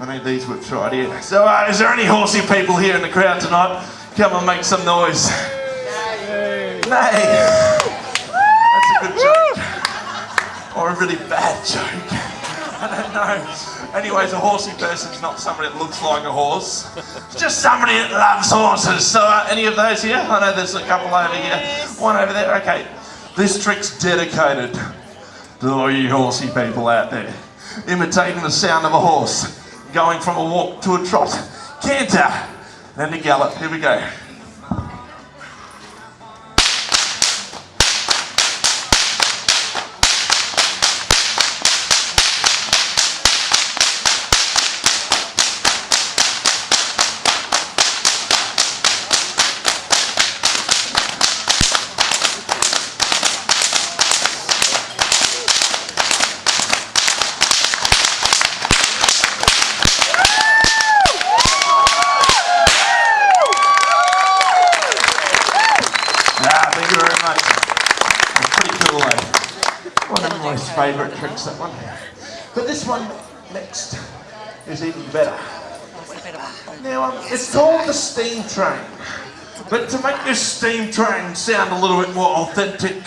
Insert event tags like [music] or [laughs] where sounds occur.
I need these whips right here. So, uh, is there any horsey people here in the crowd tonight? Come and make some noise. Nay. That's a good joke. Or a really bad joke. [laughs] I don't know. Anyways, a horsey person's not somebody that looks like a horse. It's just somebody that loves horses. So, uh, any of those here? I know there's a couple over here. One over there. Okay. This trick's dedicated to all you horsey people out there. Imitating the sound of a horse. Going from a walk to a trot. Canter. Then to gallop. Here we go. Yeah, thank you very much. It's pretty cool though. One of my favourite tricks, that one. But this one next is even better. Now, um, it's called the steam train. But to make this steam train sound a little bit more authentic,